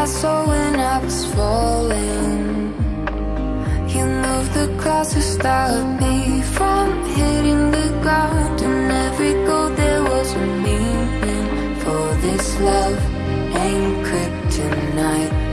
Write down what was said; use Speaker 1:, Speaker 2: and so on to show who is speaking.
Speaker 1: I saw when I was falling You moved the clouds to stop me from hitting the ground And every goal there was a meaning for this love anchored tonight.